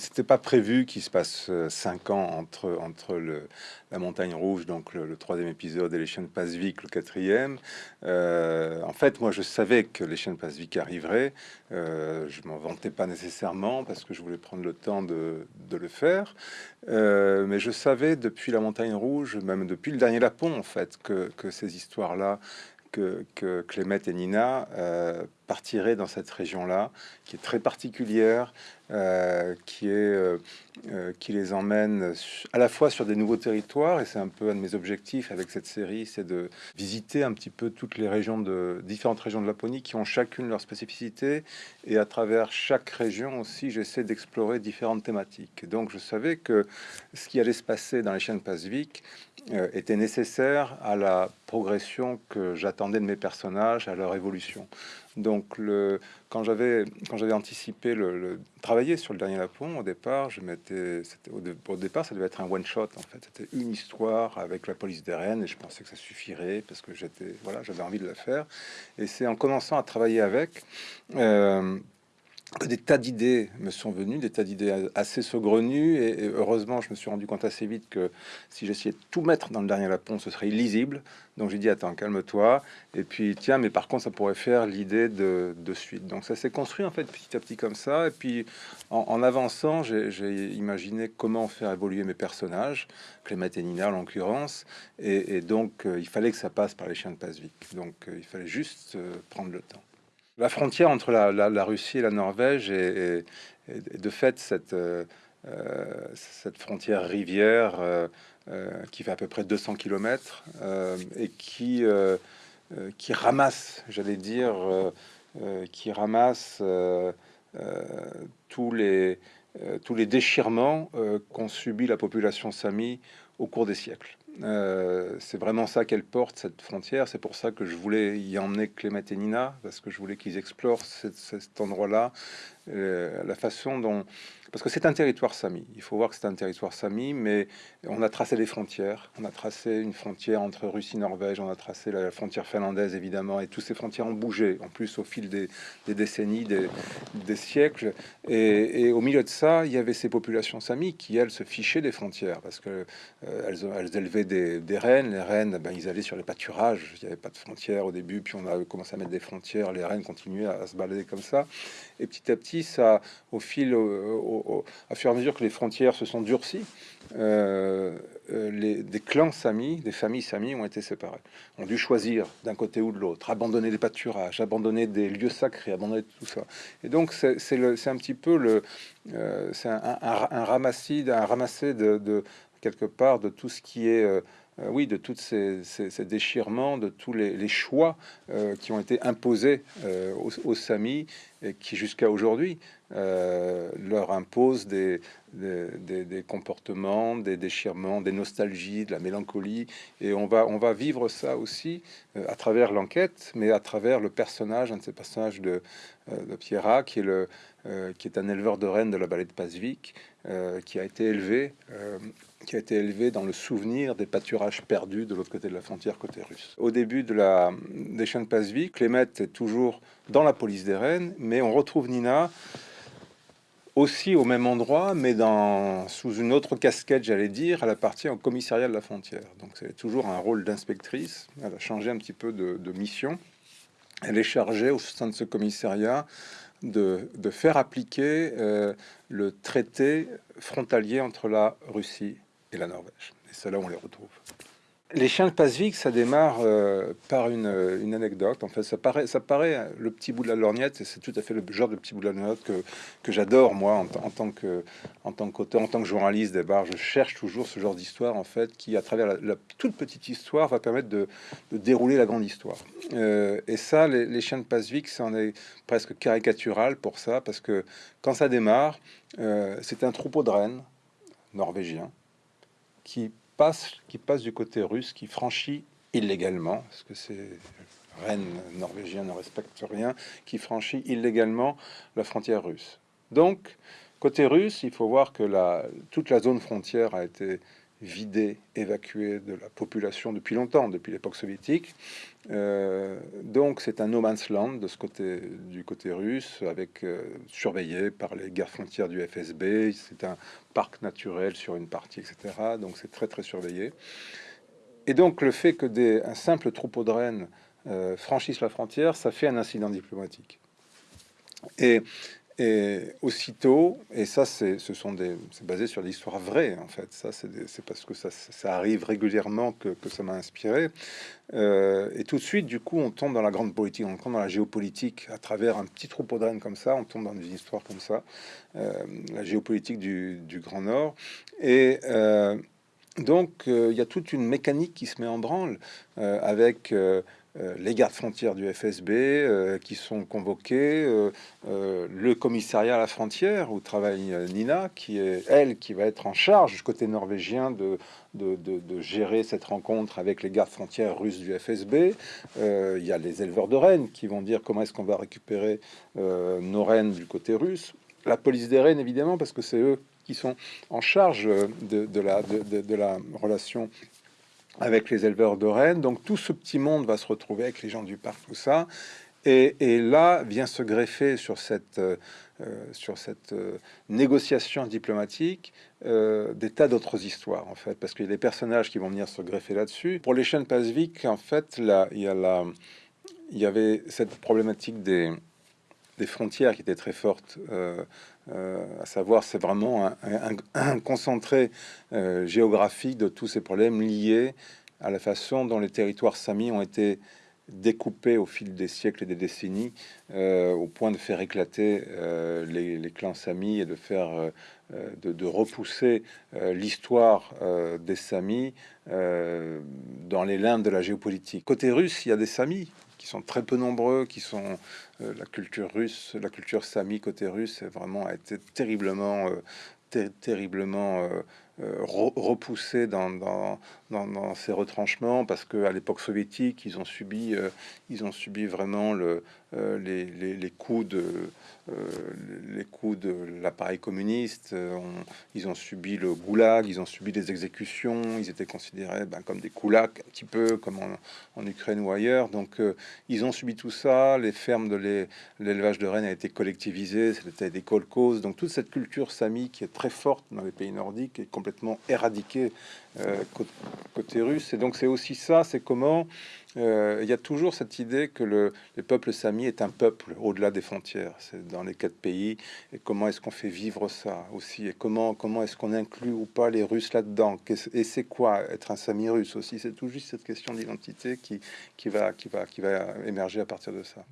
C'était pas prévu qu'il se passe euh, cinq ans entre, entre le, la Montagne Rouge, donc le, troisième épisode, et les de Pasvik, le quatrième. Euh, en fait, moi, je savais que les de Pasvik arriveraient. Euh, je m'en vantais pas nécessairement parce que je voulais prendre le temps de, de le faire. Euh, mais je savais depuis la Montagne Rouge, même depuis le dernier Lapon, en fait, que, que ces histoires-là que, que Clémette et Nina euh, partiraient dans cette région-là, qui est très particulière, euh, qui, est, euh, qui les emmène à la fois sur des nouveaux territoires, et c'est un peu un de mes objectifs avec cette série, c'est de visiter un petit peu toutes les régions de différentes régions de Laponie qui ont chacune leur spécificité, et à travers chaque région aussi, j'essaie d'explorer différentes thématiques. Donc je savais que ce qui allait se passer dans les chaînes Pasvik était nécessaire à la progression que j'attendais de mes personnages, à leur évolution. Donc, le, quand j'avais quand j'avais anticipé le, le, travailler sur le dernier Lapon, au départ, je m'étais au, au, départ, ça devait être un one shot en fait. C'était une histoire avec la police des Rennes et je pensais que ça suffirait parce que j'étais voilà, j'avais envie de la faire. Et c'est en commençant à travailler avec. Euh, des tas d'idées me sont venues, des tas d'idées assez saugrenues, et, heureusement, je me suis rendu compte assez vite que si j'essayais de tout mettre dans le dernier lapon, ce serait illisible. Donc j'ai dit, attends, calme-toi, et puis tiens, mais par contre, ça pourrait faire l'idée de, suite. Donc ça s'est construit en fait petit à petit comme ça, et puis en, avançant, j'ai imaginé comment faire évoluer mes personnages, Clément et Nina en l'occurrence, et, donc euh, il fallait que ça passe par les chiens de Pasvik. Donc euh, il fallait juste euh, prendre le temps. La frontière entre la, Russie et la Norvège est, de fait cette, euh, cette frontière rivière euh, euh, qui fait à peu près 200 km et qui, qui ramasse, j'allais dire, qui ramasse tous les, tous les déchirements qu'ont subi la population sami au cours des siècles. Euh, c'est vraiment ça qu'elle porte, cette frontière. C'est pour ça que je voulais y emmener Clément et Nina, parce que je voulais qu'ils explorent cet endroit-là, euh, la façon dont... Parce que c'est un territoire sami. Il faut voir que c'est un territoire sami, mais on a tracé des frontières. On a tracé une frontière entre Russie et Norvège, on a tracé la frontière finlandaise, évidemment, et toutes ces frontières ont bougé, en plus au fil des, décennies, des, siècles. Et, au milieu de ça, il y avait ces populations sami qui, elles, se fichaient des frontières, parce que euh, élevaient des, rennes. Les rennes, ben, ils allaient sur les pâturages. Il n'y avait pas de frontières au début, puis on a commencé à mettre des frontières. Les rennes continuaient à se balader comme ça. Et petit à petit, ça, au fil, au, à fur et à mesure que les frontières se sont durcies, euh, euh, les, des clans samis, des familles samis ont été séparées, ont dû choisir d'un côté ou de l'autre, abandonner des pâturages, abandonner des lieux sacrés, abandonner tout ça. Et donc c'est un petit peu le, euh, c'est un, un, un ramassé de, de, quelque part de tout ce qui est euh, oui, de tous ces, déchirements, de tous les, choix euh, qui ont été imposés euh, aux, Samis et qui jusqu'à aujourd'hui leur imposent des, des, comportements, des déchirements, des nostalgies, de la mélancolie. Et on va, on va vivre ça aussi à travers l'enquête, mais à travers le personnage, un de ces personnages de, de Pierra, qui est, qui est un éleveur de rennes de la vallée de Pasvik, qui a été élevé qui a été élevé dans le souvenir des pâturages perdus de l'autre côté de la frontière côté russe. Au début de la, des chaînes Pasvik, Clément est toujours dans la police des Rennes, mais on retrouve Nina aussi au même endroit, mais dans, sous une autre casquette, j'allais dire, elle appartient au commissariat de la frontière. Donc c'est toujours un rôle d'inspectrice, elle a changé un petit peu de, mission. Elle est chargée au sein de ce commissariat de, de faire appliquer euh, le traité frontalier entre la Russie et la Norvège. Et où on les retrouve. Les chiens de Pasvik, ça démarre euh, par une, une, anecdote. En fait, ça paraît, ça paraît le petit bout de la lorgnette, et c'est tout à fait le genre de petit bout de la lorgnette que, j'adore, moi, en, tant que en tant qu'auteur, en tant que journaliste des bars. Je cherche toujours ce genre d'histoire, en fait, qui, à travers la, toute petite histoire, va permettre de, dérouler la grande histoire. Euh, et ça, les, chiens de Pasvik, ça en est presque caricatural pour ça, parce que quand ça démarre, euh, c'est un troupeau de rennes norvégiens qui passe, qui passe du côté russe, qui franchit illégalement, parce que ces rennes norvégiens ne respectent rien, qui franchit illégalement la frontière russe. Donc, côté russe, il faut voir que la, toute la zone frontière a été vidé, évacué de la population depuis longtemps, depuis l'époque soviétique. Euh, donc c'est un no man's land de ce côté, du côté russe, avec euh, surveillé par les gardes frontières du FSB. C'est un parc naturel sur une partie, etc. Donc c'est très très surveillé. Et donc le fait que des, un simple troupeau de rennes euh, franchisse la frontière, ça fait un incident diplomatique. Et et aussitôt, et ça, c'est, ce sont des, basé sur l'histoire vraie en fait. Ça, c'est, parce que ça, arrive régulièrement que, ça m'a inspiré. Euh, et tout de suite, du coup, on tombe dans la grande politique, on tombe dans la géopolitique à travers un petit troupeau de comme ça. On tombe dans une histoire comme ça, euh, la géopolitique du, Grand Nord. Et euh, donc, il y a toute une mécanique qui se met en branle avec les gardes frontières du FSB euh, qui sont convoqués, euh, le commissariat à la frontière où travaille Nina, qui est elle qui va être en charge du côté norvégien de, de, gérer cette rencontre avec les gardes frontières russes du FSB. Il y a les éleveurs de rennes qui vont dire comment est-ce qu'on va récupérer nos rennes du côté russe. La police des rennes, évidemment, parce que c'est eux qui sont en charge de, la, de, la relation avec les éleveurs de rennes. Donc tout ce petit monde va se retrouver avec les gens du parc, tout ça. Et, là vient se greffer sur cette, euh, sur cette euh, négociation diplomatique euh, des tas d'autres histoires, en fait, parce qu'il y a des personnages qui vont venir se greffer là-dessus. Pour les chaînes Pasvik, en fait, là, il y, a la, il y avait cette problématique des, des frontières qui était très forte, euh, euh, à savoir c'est vraiment un, concentré euh, géographique de tous ces problèmes liés à la façon dont les territoires samis ont été découpés au fil des siècles et des décennies, au point de faire éclater les, clans samis et de faire de, repousser l'histoire des samis dans les limbes de la géopolitique. Côté russe, il y a des samis qui sont très peu nombreux, qui sont euh, la culture russe, la culture sami côté russe, vraiment a été terriblement, euh, terriblement euh, repoussée dans, ces retranchements parce que à l'époque soviétique, ils ont subi, ils ont subi vraiment le, les, coups de euh, les coups de l'appareil communiste, euh, ils ont subi le goulag, ils ont subi des exécutions, ils étaient considérés ben, comme des koulaks, un petit peu comme en, Ukraine ou ailleurs. Donc euh, ils ont subi tout ça, les fermes de l'élevage de rennes a été collectivisé, c'était des kolkhozes. Donc toute cette culture sami qui est très forte dans les pays nordiques est complètement éradiquée côté russe. Et donc c'est aussi ça, c'est comment euh, il y a toujours cette idée que le, peuple sami est un peuple au-delà des frontières. C'est dans les quatre pays. Et comment est-ce qu'on fait vivre ça aussi? Et comment, comment est-ce qu'on inclut ou pas les Russes là-dedans? Et c'est quoi être un sami russe aussi? C'est tout juste cette question d'identité qui, qui, va, qui, va, qui va émerger à partir de ça.